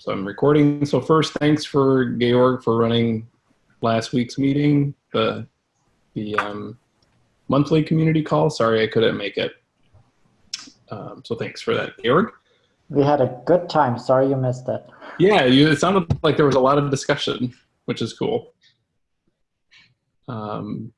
so I'm recording. So first, thanks for Georg for running last week's meeting, the the um, monthly community call. Sorry I couldn't make it. Um, so thanks for that, Georg. We had a good time. Sorry you missed it. Yeah, you, it sounded like there was a lot of discussion, which is cool. Um,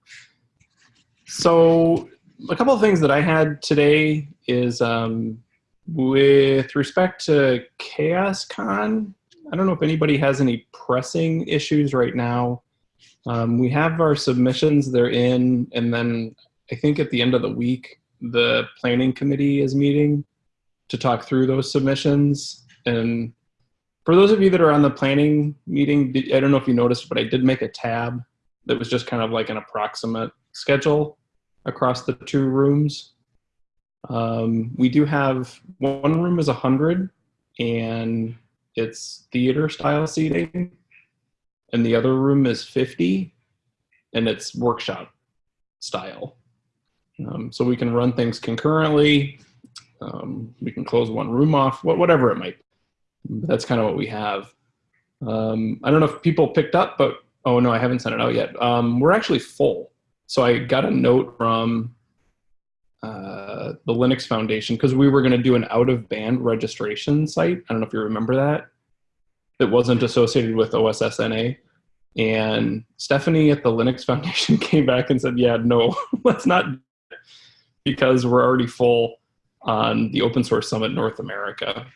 so a couple of things that I had today is um, with respect to CHAOSScon, I don't know if anybody has any pressing issues right now. Um, we have our submissions, they're in, and then I think at the end of the week, the planning committee is meeting to talk through those submissions. And for those of you that are on the planning meeting, I don't know if you noticed, but I did make a tab that was just kind of like an approximate schedule across the two rooms. Um, we do have one room is 100 and it's theater style seating, and the other room is 50 and it's workshop style. Um, so we can run things concurrently. Um, we can close one room off, whatever it might be. That's kind of what we have. Um, I don't know if people picked up, but oh no, I haven't sent it out yet. Um, we're actually full. So I got a note from uh, the Linux Foundation because we were going to do an out of band registration site. I don't know if you remember that. That wasn't associated with OSSNA. And Stephanie at the Linux Foundation came back and said, yeah, no, let's not because we're already full on the Open Source Summit North America.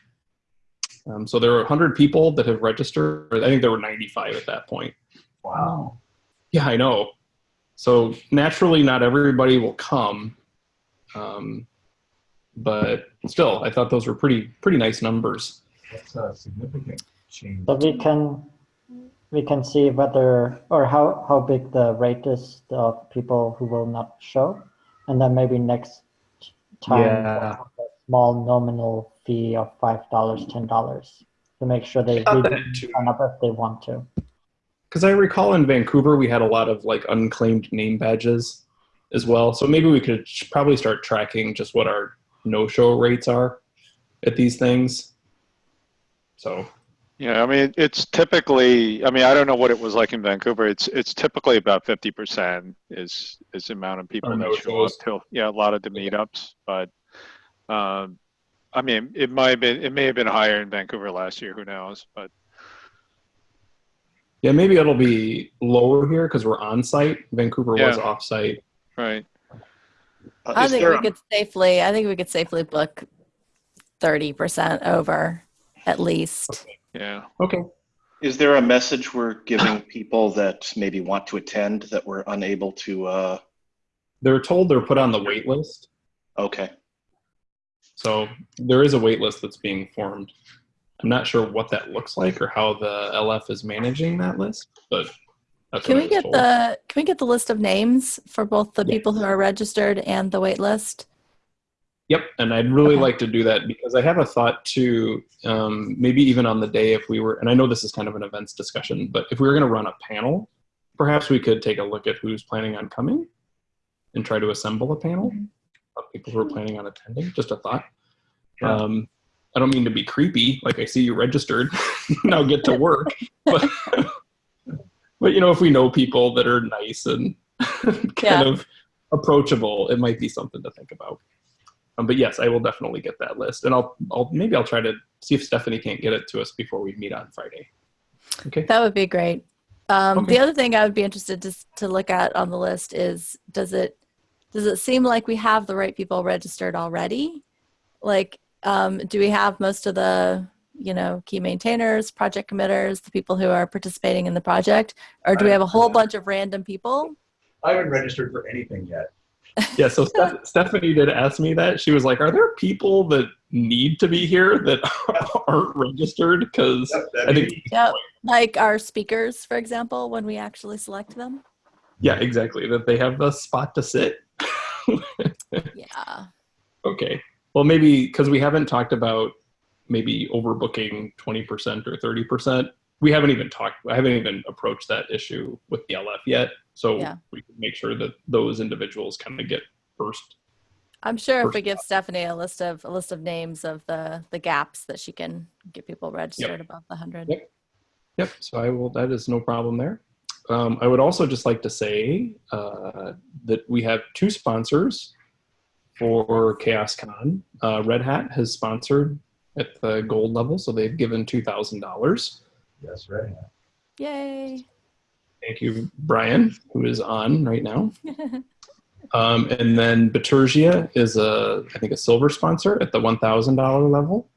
Um, so there are 100 people that have registered. I think there were 95 at that point. Wow. Yeah, I know. So naturally, not everybody will come, um, but still, I thought those were pretty pretty nice numbers. That's a significant change. So we can we can see whether or how how big the rate is of people who will not show, and then maybe next time Yeah. we'll have a small nominal fee of five dollars, ten dollars to make sure they thought really that too. sign up if they want to. Because I recall in Vancouver we had a lot of like unclaimed name badges as well. So maybe we could probably start tracking just what our no-show rates are at these things. So Yeah, I mean, it's typically, I mean, I don't know what it was like in Vancouver. It's, it's typically about fifty percent is, is the amount of people that show up to, yeah, a lot of the meetups, but, um, I mean, it might have been, it may have been higher in Vancouver last year, who knows, but, yeah, maybe it'll be lower here because we're on site. Vancouver was off site. Right. Uh, I think there we a- could safely, I think we could safely book 30% over at least. Yeah. Okay. Is there a message we're giving people that maybe want to attend that we're unable to? Uh, They're told they're put on the wait list. okay, So there is a wait list that's being formed. I'm not sure what that looks like or how the LF is managing that list, but that's Can we get told. the, can we get the list of names for both the Yeah. people who are registered and the wait list? Yep, and I'd really Okay. like to do that because I have a thought to um, maybe even on the day if we were, and I know this is kind of an events discussion, but if we were going to run a panel, perhaps we could take a look at who's planning on coming and try to assemble a panel of people who are planning on attending. Just a thought. Yeah. Um, I don't mean to be creepy, like I see you registered, now get to work. But, but you know, if we know people that are nice and kind Yeah. of approachable, it might be something to think about. Um, but yes, I will definitely get that list, and I'll, I'll maybe I'll try to see if Stephanie can't get it to us before we meet on Friday. Okay. That would be great. Um, Okay. The other thing I would be interested to, to look at on the list is, does it, does it seem like we have the right people registered already? Like, um, do we have most of the, you know, key maintainers, project committers, the people who are participating in the project? Or do we have a whole bunch of random people? I haven't registered for anything yet. Yeah. So Steph- Stephanie did ask me that. She was like, "Are there people that need to be here that aren't registered?" Because Yep, I think- be- Yep. Like our speakers, for example, when we actually select them? yeah, exactly. That they have the spot to sit. Yeah. Okay. Well, maybe because we haven't talked about maybe overbooking 20% or 30%. We haven't even talked, I haven't even approached that issue with the LF yet. So Yeah. we can make sure that those individuals kind of get first I'm sure if we give Stephanie a list of a list of names of the the gaps that she can get people registered above the hundred. Yep. Yep. So I will. That is no problem there. Um, I would also just like to say uh, that we have two sponsors for ChaosCon. Uh, Red Hat has sponsored at the gold level, so they've given two thousand dollars. Yes, right. Yay! Thank you, Brian, who is on right now. Um, and then Bitergia is a, I think, a silver sponsor at the one thousand dollar level.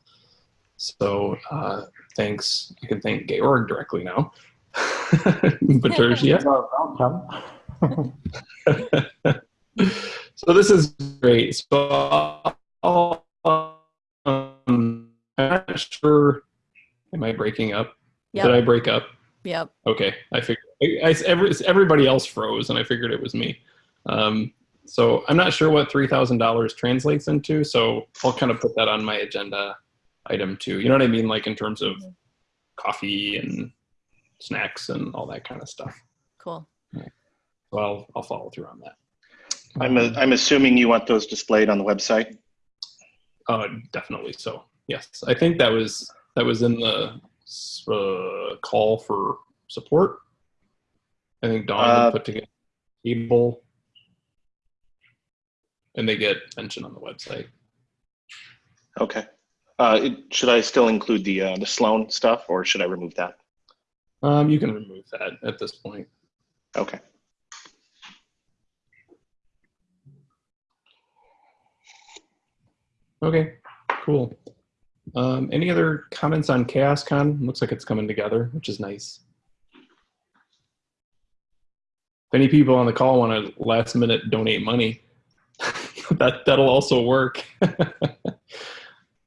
So uh, thanks. You can thank Georg directly now. Bitergia. You're welcome. so this is great. So I'll, um, I'm not sure. Am I breaking up? Did I break up? Yep. Okay, I figured I, I- every, everybody else froze, and I figured it was me. Um, so I'm not sure what three thousand dollars translates into. So I'll kind of put that on my agenda item too. You know what I mean, like in terms of coffee and snacks and all that kind of stuff. Cool. So I'll I'll follow through on that. I'm, a, I'm assuming you want those displayed on the website? Uh, definitely. So yes, I think that was that was in the uh, call for support. I think Dawn Uh, put together a table, and they get mentioned on the website. Okay. Uh, it- should I still include the, uh, the Sloan stuff or should I remove that? Um, you can remove that at this point. Okay. Okay, cool. Um, any other comments on ChaosCon? Looks like it's coming together, which is nice. If any people on the call want to last minute donate money, that that'll also work.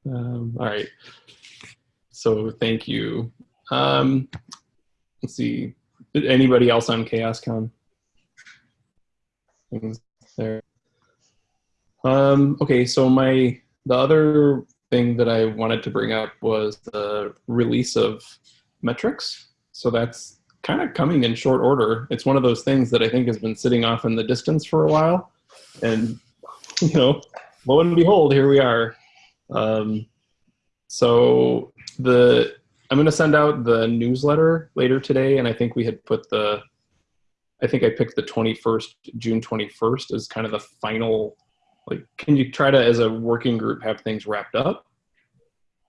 um, all right. So thank you. Um, let's see. Anybody else on ChaosCon? There. Um, okay, so my the other thing that I wanted to bring up was the release of metrics. So that's kind of coming in short order. It's one of those things that I think has been sitting off in the distance for a while, and you know, lo and behold, here we are. Um, so the I'm going to send out the newsletter later today, and I think we had put the I think I picked the 21st, June 21st as kind of the final like can you try to as a working group have things wrapped up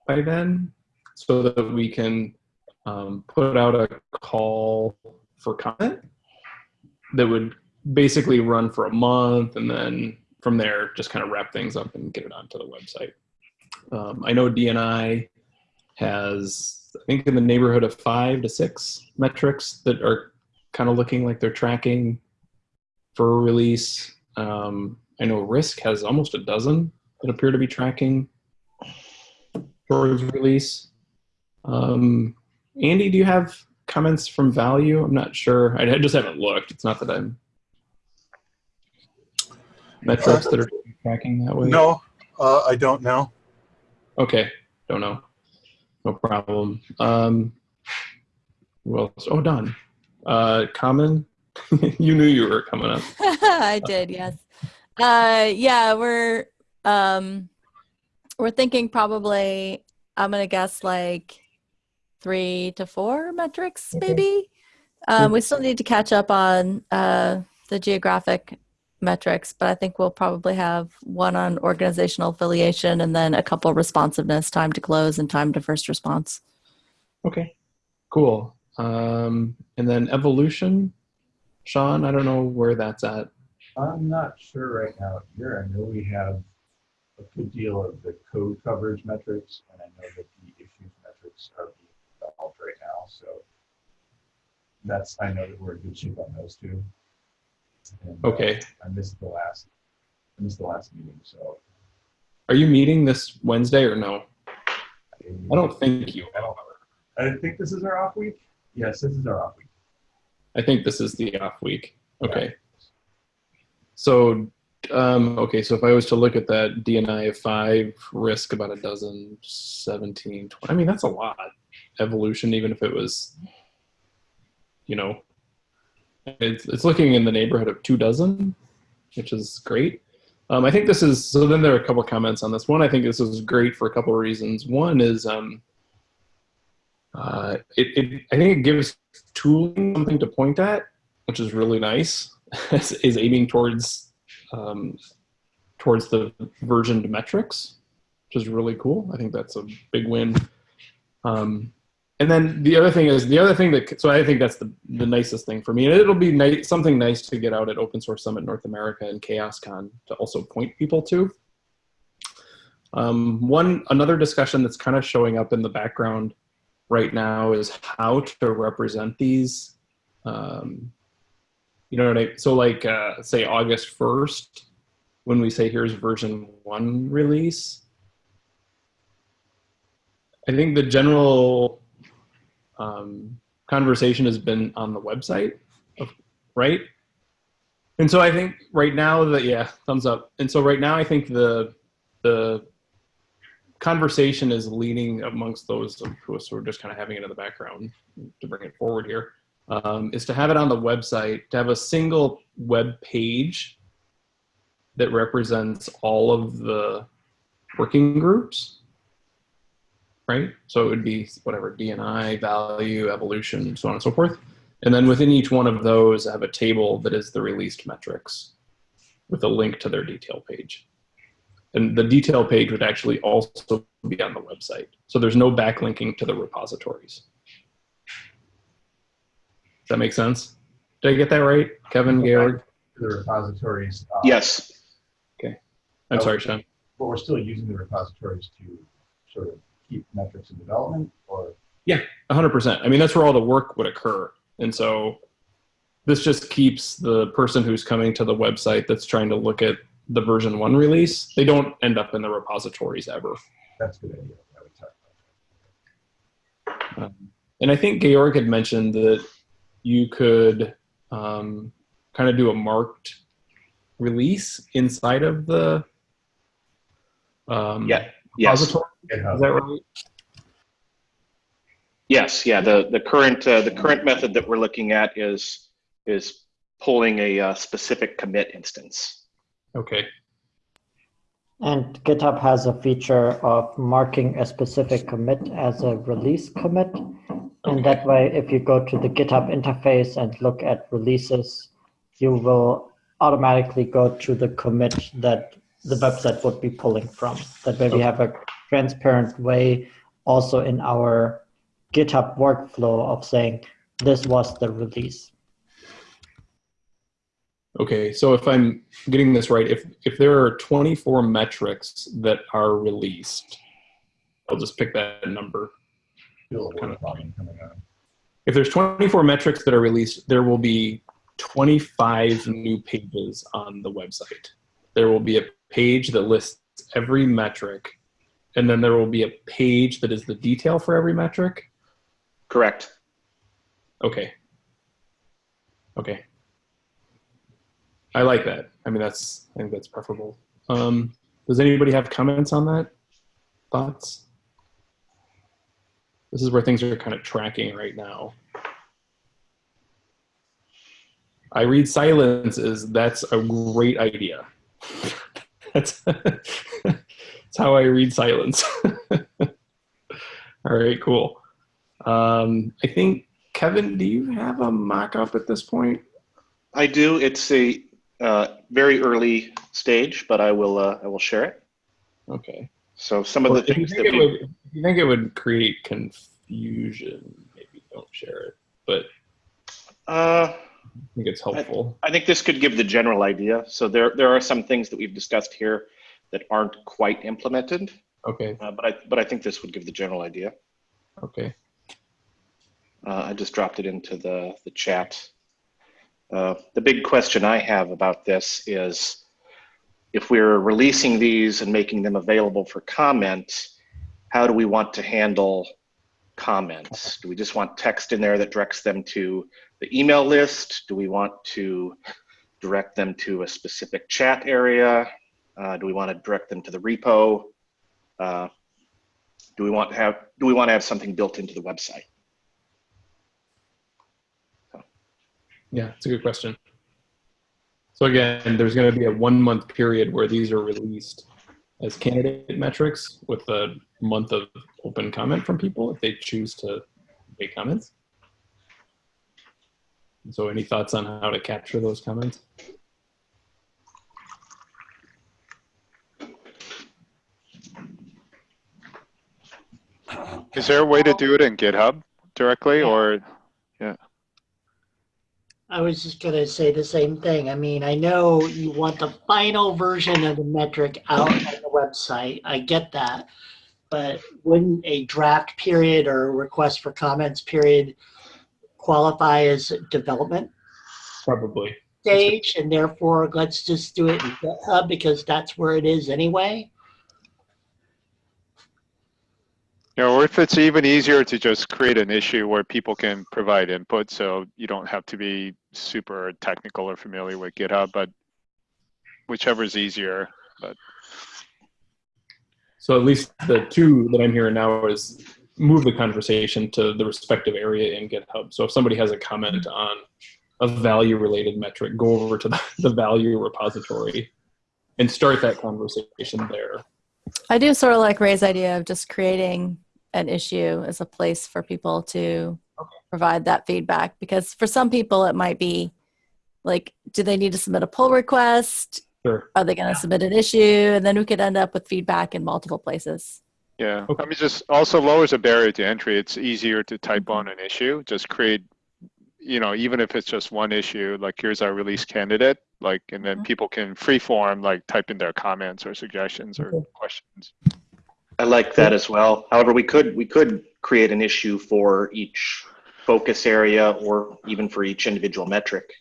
by then so that we can um, put out a call for comment that would basically run for a month and then from there just kind of wrap things up and get it onto the website? Um, i know dni has i think in the neighborhood of five to six metrics that are kind of looking like they're tracking for release. Um, I know Risk has almost a dozen that appear to be tracking for release. Um, Andy, do you have comments from Value? I'm not sure. I I just haven't looked. It's not that I'm metrics that are tracking that way. No, uh, I don't know. Okay, don't know. No problem. Um, who else? Oh, Dawn. Uh, Common. you knew you were coming up. I did, yes. Uh, yeah, we're um, we're thinking probably. I'm gonna guess like three to four metrics, maybe. Um, we still need to catch up on uh, the geographic metrics, but I think we'll probably have one on organizational affiliation and then a couple responsiveness, time to close, and time to first response. Okay, cool. Um, and then evolution, Sean. I don't know where that's at. I'm not sure right now here. I know we have a good deal of the code coverage metrics, and I know that the issues metrics are being developed right now. So that's, I know that we're in good shape on those two. And, uh, Okay. I missed the last, I missed the last meeting, so. Are you meeting this Wednesday or no? I don't think you i are. I think this is our off week. Yes, this is our off week. I think this is the off week. Okay. So, um, okay, so if I was to look at that DNI of five, risk about a dozen, 17, 20, I mean, that's a lot. Evolution, even if it was, you know, it's, it's looking in the neighborhood of two dozen, which is great. Um, I think this is so. Then there are a couple comments on this. One, I think this is great for a couple of reasons. One is, um, uh, it, it I think it gives tooling something to point at, which is really nice. Is, aiming towards um, towards the versioned metrics, which is really cool. I think that's a big win. Um, and then the other thing is the other thing that so I think that's the, the nicest thing for me, and it'll be something nice to get out at Open Source Summit North America and ChaosCon to also point people to. Um, one another discussion that's kind of showing up in the background right now is how to represent these. Um, you know what I so like uh, say August first when we say here's version one release. I think the general um, conversation has been on the website, right? And so I think right now that yeah, thumbs up. And so right now I think the the conversation is leaning amongst those who are just kind of having it in the background to bring it forward here, um, is to have it on the website, to have a single web page that represents all of the working groups right? So it would be whatever DNI, value, evolution, so on and so forth. And then within each one of those, I have a table that is the released metrics with a link to their detail page. And the detail page would actually also be on the website. So there's no backlinking to the repositories. Does that make sense? Did I get that right, Kevin, Georg? The repositories. um, Yes, Okay. I'm sorry, Sean. But we're still using the repositories to sort of keep metrics in development or, Yeah, hundred percent. I mean, that's where all the work would occur. And so this just keeps the person who's coming to the website that's trying to look at the version one release, they don't end up in the repositories ever. that's a good idea. I would talk about. Um, and I think Georg had mentioned that you could um, kind of do a marked release inside of the um, Yeah, yes, repository. GitHub. Is that right? yes, yeah. The the current uh, the current method that we're looking at is is pulling a uh, specific commit instance. Okay. And GitHub has a feature of marking a specific commit as a release commit. And that way, if you go to the GitHub interface and look at releases, you will automatically go to the commit that the website would be pulling from. That way we have a transparent way also in our GitHub workflow of saying, this was the release. Okay, so if I'm getting this right, if if there are 24 metrics that are released, I'll just pick that number. Feel a word bombing coming on. If there's 24 metrics that are released, there will be 25 new pages on the website. There will be a page that lists every metric, and then there will be a page that is the detail for every metric. Correct. Okay. Okay. I like that. I mean, that's I think that's preferable. Um, does anybody have comments on that? Thoughts? This is where things are kind of tracking right now. I read silence is that's a great idea. that's, that's how I read silence. All right, cool. Um, I think Kevin, do you have a mock-up at this point? I do. It's a uh, very early stage, but I will uh, I will share it. Okay. So some of the Well, things that we would, you think it would create confusion, maybe don't share it. But uh, I think it's helpful. I think this could give the general idea. So there there are some things that we've discussed here that aren't quite implemented, Okay. uh, but I but I think this would give the general idea. Okay. Uh, I just dropped it into the, the chat. Uh, the big question I have about this is if we're releasing these and making them available for comment, how do we want to handle comments? Do we just want text in there that directs them to the email list? Do we want to direct them to a specific chat area? Uh, do we want to direct them to the repo? Uh, do we want to have do we want to have something built into the website? Yeah, it's a good question. So So again, there's going to be a one month period where these are released as candidate metrics with a month of open comment from people if they choose to make comments. So any thoughts on how to capture those comments? Is there a way to do it in GitHub directly or? I was just gonna say the same thing. I mean, I know you want the final version of the metric out on the website. I get that. But wouldn't a draft period or request for comments period qualify as development Probably. stage? And therefore, let's just do it in GitHub because that's where it is anyway. You know, or if it's even easier to just create an issue where people can provide input, so you don't have to be super technical or familiar with GitHub, but whichever is easier. But So at least the two that I'm hearing now is move the conversation to the respective area in GitHub. So if somebody has a comment on a value related metric, go over to the, the value repository and start that conversation there. I do sort of like Ray's idea of just creating an issue as a place for people to provide that feedback because for some people it might be like do they need to submit a pull request Sure. are they going to submit an issue and then we could end up with feedback in multiple places yeah, Okay. I mean, just also lowers a barrier to entry. It's easier to type on an issue. Just create, you know, even if it's just one issue, like here's our release candidate, like, and then Mhm. people can free form, like type in their comments or suggestions or Okay. questions. I like that as well. However, we could, we could create an issue for each focus area or even for each individual metric.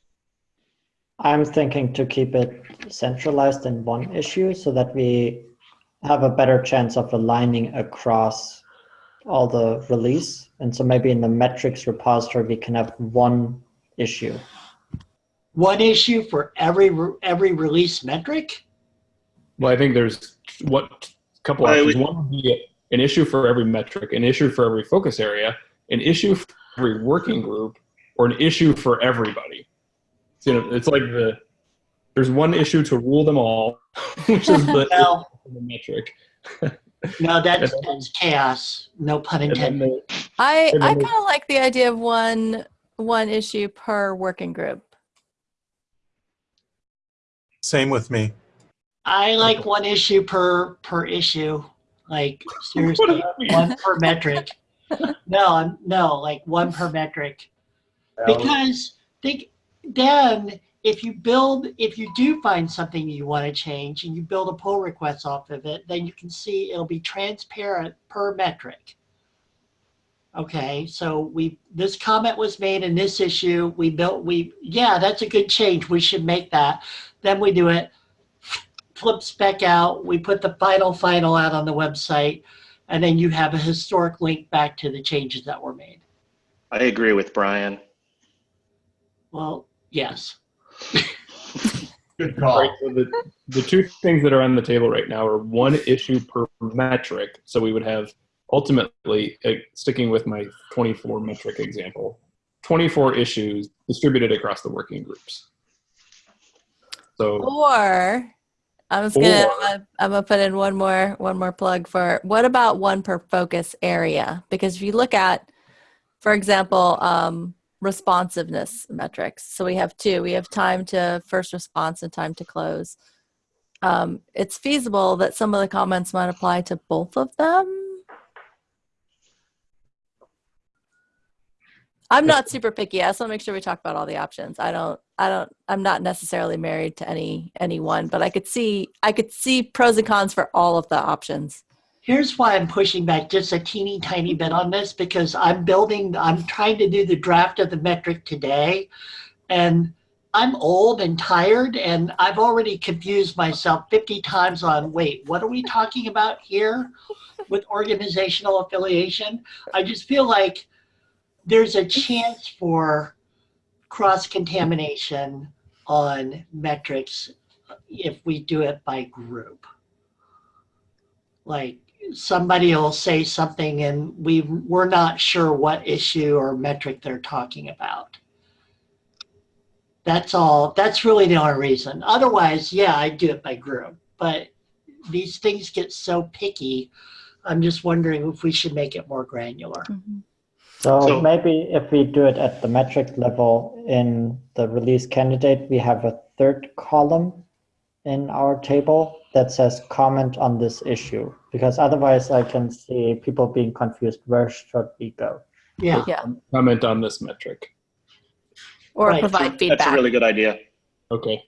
I'm thinking to keep it centralized in one issue so that we have a better chance of aligning across all the release. And so maybe in the metrics repository, we can have one issue. One issue for every, every release metric? Well, I think there's what couple I options. would- One would be an issue for every metric, an issue for every focus area, an issue for every working group, or an issue for everybody. So, you know, it's like the there's one issue to rule them all, which is the, Well, the metric. no, that's, And that's chaos. No pun intended. the, i i kind of like the idea of one one issue per working group Same with me. I like one issue per, per issue. Like seriously, uh, one per metric. No, I'm, no, like one per metric. Because think, then if you build, if you do find something you want to change and you build a pull request off of it, then you can see it'll be transparent per metric. Okay, so we, this comment was made in this issue, we built, we, yeah, that's a good change, we should make that. Then we do it, flip back out, we put the final final out on the website, and then you have a historic link back to the changes that were made. I agree with Brian. Well, yes. Good Right, call. so the, the two things that are on the table right now are one issue per metric. So we would have ultimately, uh, sticking with my 24 metric example, 24 issues distributed across the working groups. So or i'm just gonna Or- I'm I'm gonna put in one more one more plug for what about one per focus area? Because if you look at for example um, responsiveness metrics so we have two we have time to first response and time to close. Um, it's feasible that some of the comments might apply to both of them i'm not super picky i just want to make sure we talk about all the options i don't i don't i'm not necessarily married to any any one but i could see i could see pros and cons for all of the options Here's why I'm pushing back just a teeny tiny bit on this because I'm building, I'm trying to do the draft of the metric today. And I'm old and tired and I've already confused myself 50 times on wait, what are we talking about here with organizational affiliation? I just feel like there's a chance for cross contamination on metrics if we do it by group. Like somebody will say something and we we're not sure what issue or metric they're talking about. That's all. That's really the only reason. Otherwise, yeah, I do it by group. But these things get so picky. I'm just wondering if we should make it more granular. Mhm. So, So- maybe if we do it at the metric level in the release candidate, we have a third column in our table that says comment on this issue. Because otherwise I can see people being confused, where should we go? Yeah. Comment on this metric. Or Right. provide feedback. That's a really good idea. Okay.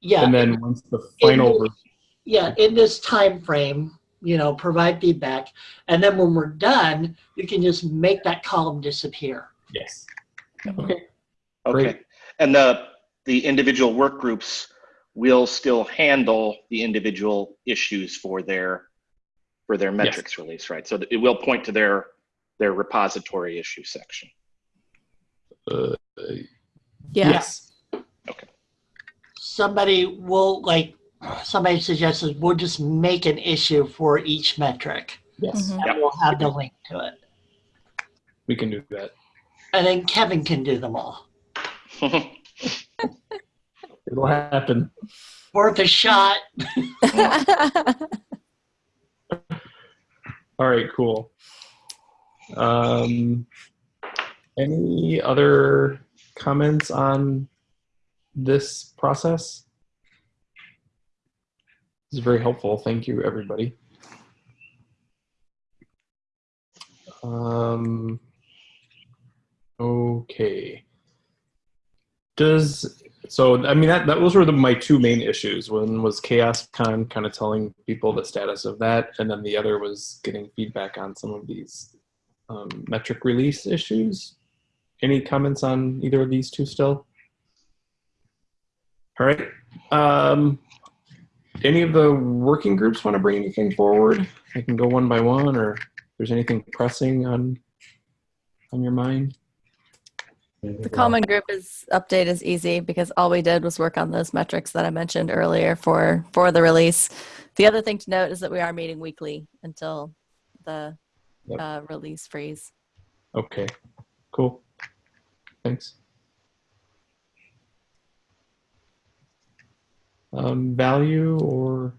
Yeah. And then once the final, ver- yeah, in this time frame, you know, provide feedback. And then when we're done, you can just make that column disappear. yes. Okay. Okay. Great. And the, the individual work groups will still handle the individual issues for their, for their metrics release, right? So it will point to their, their repository issue section. Uh, Yeah. Yes. Okay. Somebody will like, somebody suggested we'll just make an issue for each metric Yes. Mhm. and we'll have the link to it. We can do that. And then Kevin can do them all. It'll happen. Worth a shot. All right, cool. Um, any other comments on this process? This is very helpful. Thank you, everybody. Um, okay. Does so? I mean, that that those were the, my two main issues. One was ChaosCon, kind of telling people the status of that, and then the other was getting feedback on some of these um, metric release issues. Any comments on either of these two still? All right. Um, any of the working groups want to bring anything forward? I can go one by one, or if there's anything pressing on on your mind. The common group is update is easy because all we did was work on those metrics that I mentioned earlier for for the release. The other thing to note is that we are meeting weekly until the Yep. uh, release freeze. Okay, cool. Thanks. Um, value or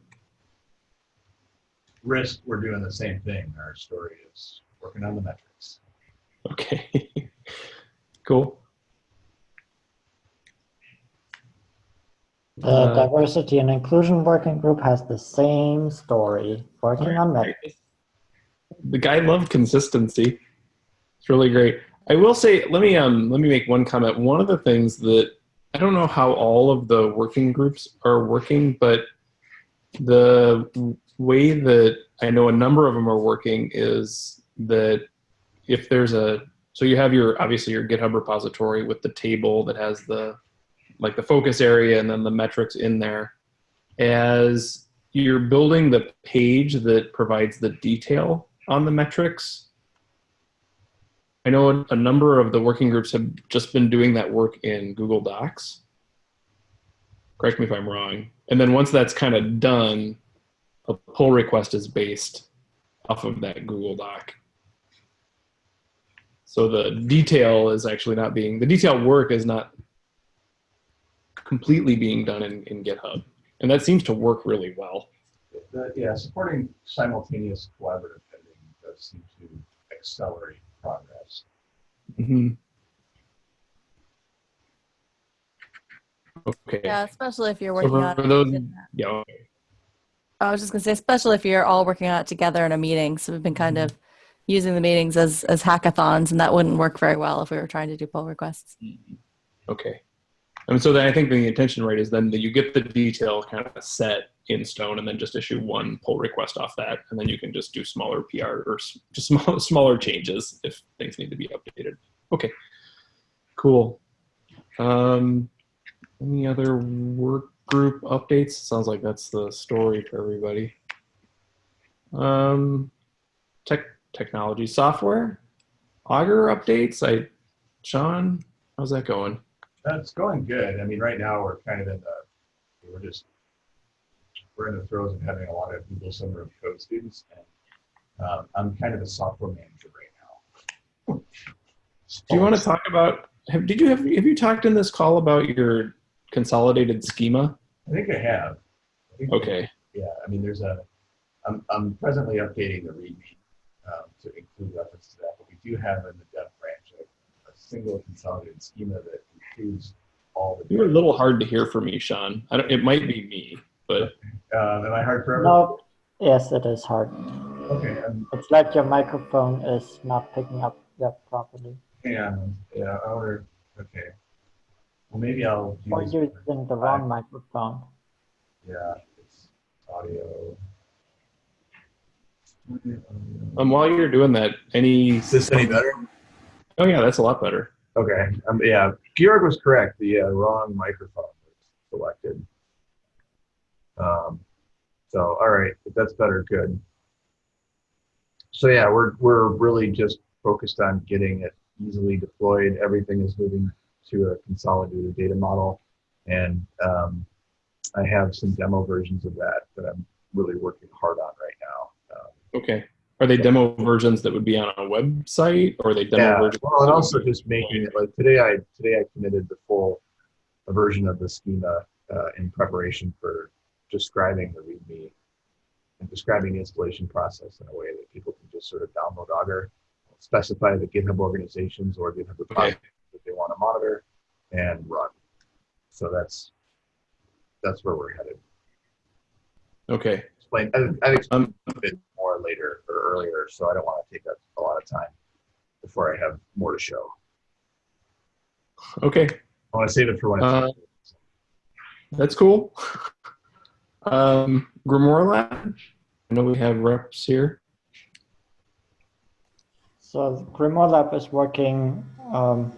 Risk, we're doing the same thing. Our story is working on the metrics. okay, cool. The Uh, diversity and inclusion working group has the same story, working on metrics. the guy loved consistency. It's really great. I will say, let me um let me make one comment. One of the things that I don't know how all of the working groups are working, but the way that I know a number of them are working is that if there's a so you have your obviously your GitHub repository with the table that has the like the focus area and then the metrics in there. As you're building the page that provides the detail on the metrics, I know a, number of the working groups have just been doing that work in Google Docs. Correct me if I'm wrong. And then once that's kind of done, a pull request is based off of that Google Doc. So the detail is actually not being, the detail work is not completely being done in, in GitHub. And that seems to work really well. The- Yeah, supporting simultaneous collaborative editing does seem to accelerate progress. Hmm Okay. Yeah, especially if you're So working on for it. those, in- yeah, okay. I was just gonna say, especially if you're all working on it together in a meeting. So we've been kind of using the meetings as as hackathons, and that wouldn't work very well if we were trying to do pull requests. Okay. I And so then I think the intention right is then that you get the detail kind of set in stone and then just issue one pull request off that. And then you can just do smaller PR or just small, smaller changes if things need to be updated. Okay. Cool. Um, any other work group updates? Sounds like that's the story for everybody. Um, tech, technology software, Augur updates. I, Sean, how's that going? That's going good. I mean, right now, we're kind of in the, we're just, we're in the throes of having a lot of Google Summer of Code students. And um, I'm kind of a software manager right now. Do you want to talk about have, did you have, have you talked in this call about your consolidated schema? I think I have. I think- Okay. Yeah, I mean, there's a, I'm, I'm presently updating the README um, to include reference to that, but we do have in the dev branch a, a single consolidated schema that includes all the. You were a little hard to hear from me, Sean. I don't, it might be me, but Uh, am I hard for everyone? No, yes, it is hard. Okay, I'm, It's like your microphone is not picking up that properly. hang on, yeah, I wonder, okay. Well, maybe I'll Or use, you're using the wrong microphone. yeah, it's audio. Audio. um, while you're doing that, any, Is this any better? oh yeah, that's a lot better. Okay, um, yeah, Georg was correct. The uh, wrong microphone was selected. Um, so, all right, if that's better, good. So yeah, we're we're really just focused on getting it easily deployed. Everything is moving to a consolidated data model, and um, I have some demo versions of that that I'm really working hard on right now. Um, Okay. Are they demo versions that would be on a website or are they demo yeah, versions? well, and also just making it like today. I today I committed the full version of the schema uh, in preparation for describing the README and describing the installation process in a way that people can just sort of download Augur, specify the GitHub organizations or GitHub repositories that they want to monitor, and run. So that's that's where we're headed. Okay. Explain. I, I explain Um, a bit more later or earlier, so I don't want to take up a lot of time before I have more to show. okay. I want to save it for when. Uh, That's cool. Um, Grimoire Lab. I know we have reps here. So Grimoire Lab is working um,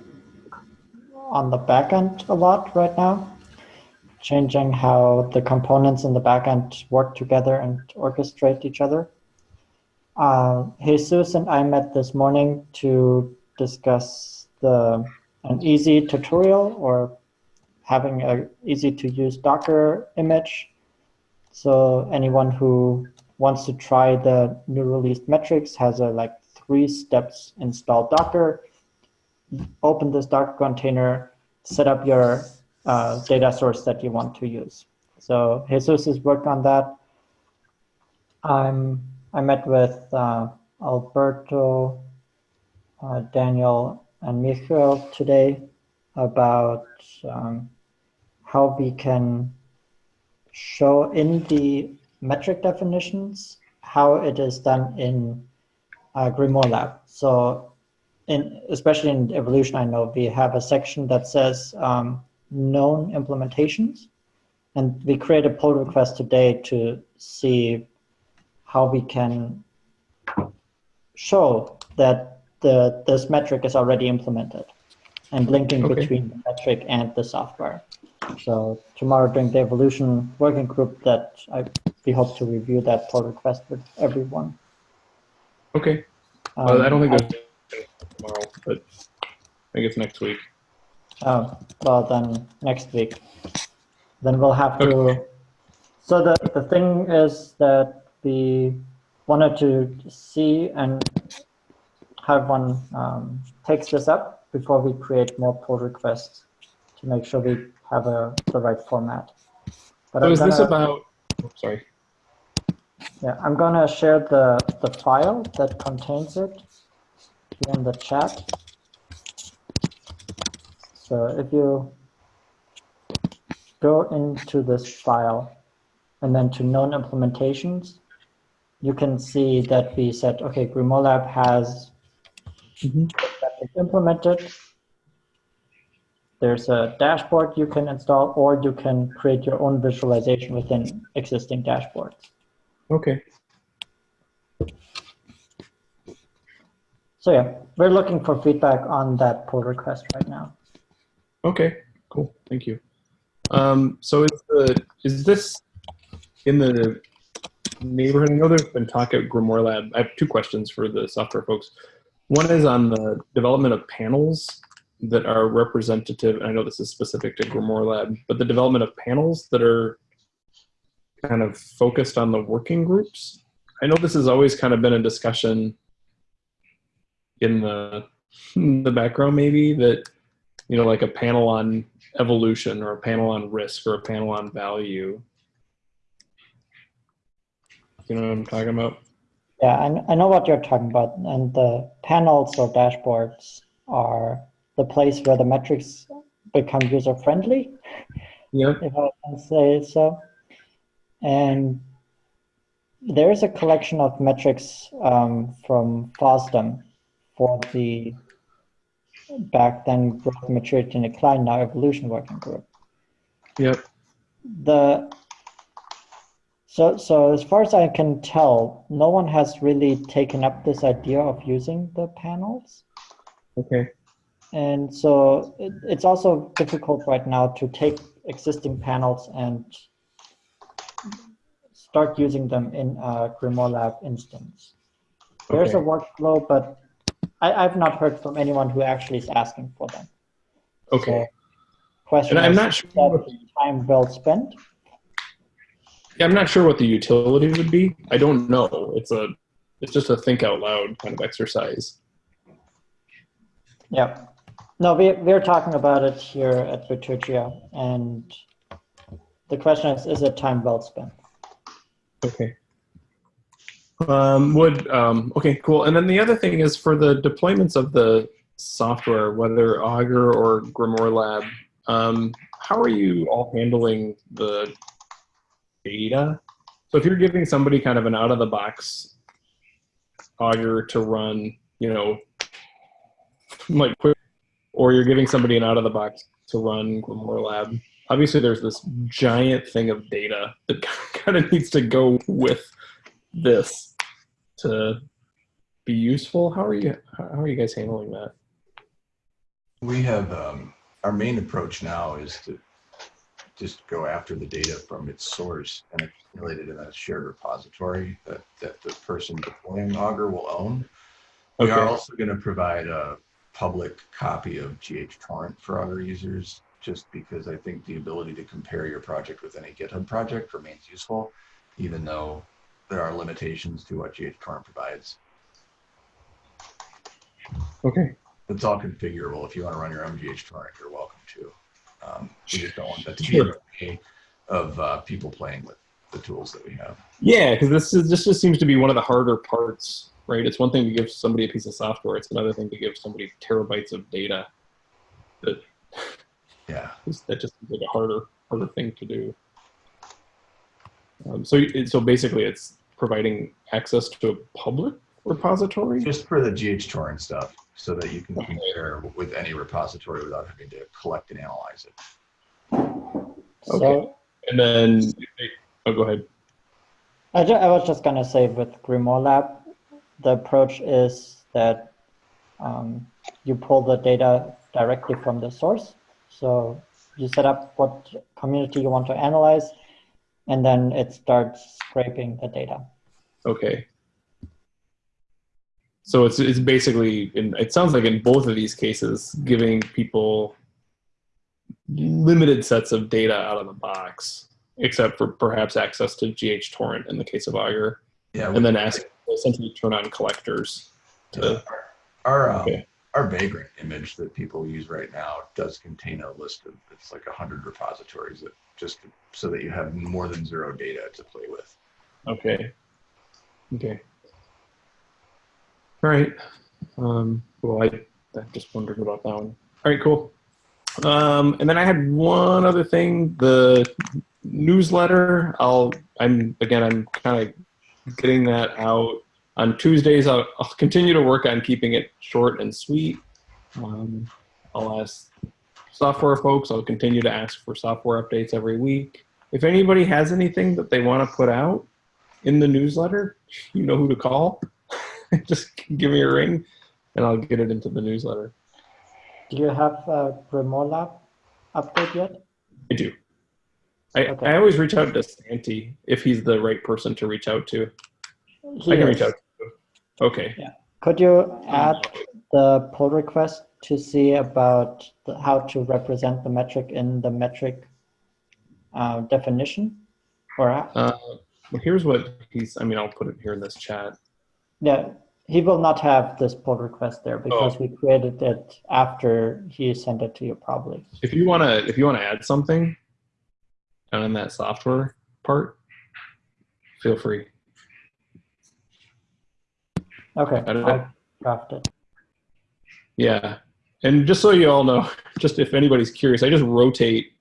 on the backend a lot right now, changing how the components in the backend work together and orchestrate each other. Uh, Jesus and I met this morning to discuss the an easy tutorial or having an easy to use Docker image. So anyone who wants to try the new released metrics has a like three steps install Docker, open this Docker container, set up your uh, data source that you want to use. So Jesus has worked on that. I'm, I met with uh, Alberto, uh, Daniel, and Michael today about um, how we can show in the metric definitions how it is done in uh, Grimoire Lab. So, in especially in evolution, I know we have a section that says um, known implementations, and we create a pull request today to see how we can show that the this metric is already implemented, and linking Okay. between the metric and the software. So tomorrow during the evolution working group that I, we hope to review that pull request with everyone. Okay. Um, Well, I don't think there's tomorrow, but I think it's next week. Oh, well then next week. Then we'll have to. Okay. So the the thing is that we wanted to see and have one um, takes this up before we create more pull requests to make sure we have a the right format. But So I'm is this gonna- about, oh, sorry. Yeah, I'm gonna share the, the file that contains it in the chat. So if you go into this file and then to known implementations, you can see that we said, okay, Grimoire Lab has mm-hmm. that is implemented. There's a dashboard you can install, or you can create your own visualization within existing dashboards. Okay. So yeah, we're looking for feedback on that pull request right now. Okay, cool. Thank you. Um, so is the is this in the neighborhood? I know there's been talk at Grimoire Lab. I have two questions for the software folks. One is on the development of panels that are representative. and I know this is specific to Grimoire Lab, but the development of panels that are kind of focused on the working groups. I know this has always kind of been a discussion in the in the background, maybe that you know, like a panel on evolution or a panel on risk or a panel on value. You know what I'm talking about? Yeah, I, I know what you're talking about. And the panels or dashboards are the place where the metrics become user friendly, Yeah. if I can say so. And there is a collection of metrics um, from FOSDEM for the back then growth, maturity, and decline, now evolution working group. Yep. The so so as far as I can tell, no one has really taken up this idea of using the panels. Okay. And so it, it's also difficult right now to take existing panels and start using them in a Grimoire Lab instance. There's a workflow, but I, I've not heard from anyone who actually is asking for them. Okay. Question And I'm is, not sure. that time well spent? Yeah, I'm not sure what the utility would be. I don't know. It's a, it's just a think out loud kind of exercise. Yeah. No, we, we're talking about it here at Bitergia, and the question is, is it time well spent? Okay. Um, would um, okay, cool. And then the other thing is for the deployments of the software, whether Augur or Grimoire Lab, um, how are you all handling the data? So if you're giving somebody kind of an out of the box Augur to run, you know, like quick, or you're giving somebody an out of the box to run Grimoire Lab, obviously there's this giant thing of data that kind of needs to go with this to be useful. How are you? How are you guys handling that? We have, um, our main approach now is to just go after the data from its source and accumulate it in a shared repository that, that the person deploying Augur will own. We are also going to provide a public copy of GH torrent for Augur users, just because I think the ability to compare your project with any GitHub project remains useful, even though there are limitations to what GH torrent provides. Okay. It's all configurable. If you want to run your own GH torrent, you're welcome to. Um, we just don't want that to be in Sure. the way of uh, people playing with the tools that we have. Yeah, because this is this just seems to be one of the harder parts, right? It's one thing to give somebody a piece of software; it's another thing to give somebody terabytes of data. That Yeah. that just seems like a harder harder thing to do. Um, so so basically, it's providing access to a public repository. Just for the GH torrent stuff, so that you can Okay. compare with any repository without having to collect and analyze it. So And then, oh, go ahead. I, ju- I was just gonna say with Grimoire Lab, the approach is that um, you pull the data directly from the source. So you set up what community you want to analyze, and then it starts scraping the data. Okay. So it's it's basically in it sounds like in both of these cases giving people limited sets of data out of the box, except for perhaps access to GH torrent in the case of Augur, Yeah. and then ask essentially turn on collectors to Our, um, Okay. our Vagrant image that people use right now does contain a list of, it's like a hundred repositories that just, so that you have more than zero data to play with. Okay. Okay. All right. Um, well, I, I just wondered about that one. All right, cool. Um, and then I had one other thing, the newsletter. I'll, I'm, again, I'm kind of getting that out on Tuesdays. I'll, I'll continue to work on keeping it short and sweet. Um, I'll ask software folks, I'll continue to ask for software updates every week. If anybody has anything that they want to put out, in the newsletter, you know who to call. Just give me a ring and I'll get it into the newsletter. Do you have a Grimoire Lab update yet? I do. I, Okay. I always reach out to Santi if he's the right person to reach out to. He I can is. reach out to him. Okay. Could you add the pull request to see about the, how to represent the metric in the metric uh, definition? Or Uh, well, here's what he's, I mean, I'll put it here in this chat. yeah, He will not have this pull request there because we created it after he sent it to you probably. If you wanna if you wanna add something on that software part, feel free. Okay, I don't I'll draft it. Yeah. And just so you all know, just if anybody's curious, I just rotate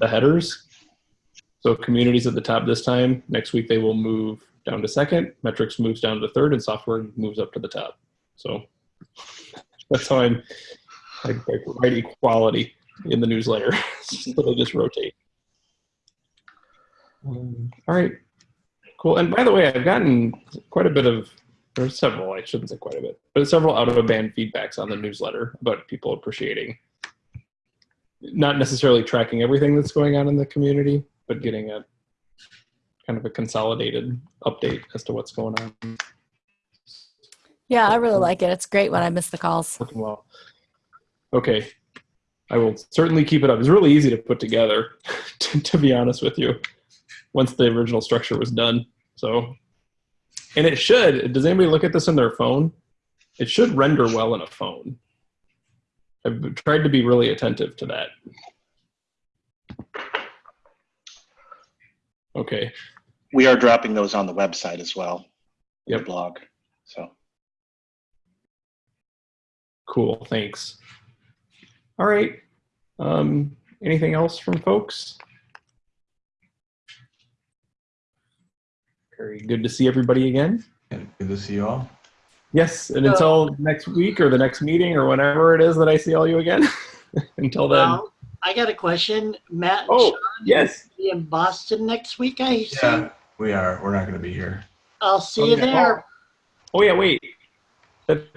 the headers. So communities at the top this time, next week they will move down to second, metrics moves down to third, and software moves up to the top. So that's how I'm I, I provide equality in the newsletter. so they just rotate. Um, all right. Cool. And by the way, I've gotten quite a bit of there's several, I shouldn't say quite a bit, but several out of band feedbacks on the newsletter about people appreciating not necessarily tracking everything that's going on in the community, but getting a kind of a consolidated update as to what's going on. Yeah, I really like it. It's great when I miss the calls. Working well. Okay. I will certainly keep it up. It's really easy to put together, to, to be honest with you, once the original structure was done. So, and it should, does anybody look at this on their phone? It should render well in a phone. I've tried to be really attentive to that. Okay. We are dropping those on the website as well. the Blog. So Cool. Thanks. All right. Um, anything else from folks? Very good to see everybody again. And good to see you all. Yes, and until next week or the next meeting or whenever it is that I see all you again. until then. Well, I got a question. Matt and Oh, Sean yes. be in Boston next week, I see. Yeah, we are. We're not going to be here. I'll see you there. Oh yeah, wait.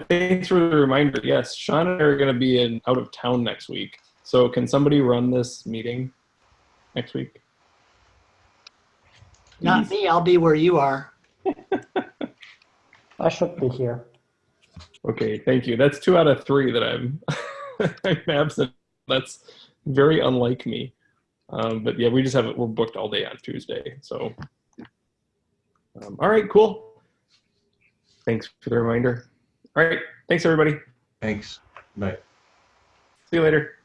Thanks for the reminder. Yes, Sean and I are going to be in out of town next week. So can somebody run this meeting next week? Not me, I'll be where you are. I should be here. Okay, thank you. That's two out of three that I'm I'm absent. That's very unlike me. Um, but yeah, we just have it. We're booked all day on Tuesday. So, um, all right, cool. Thanks for the reminder. All right, thanks everybody. Thanks. Bye. See you later.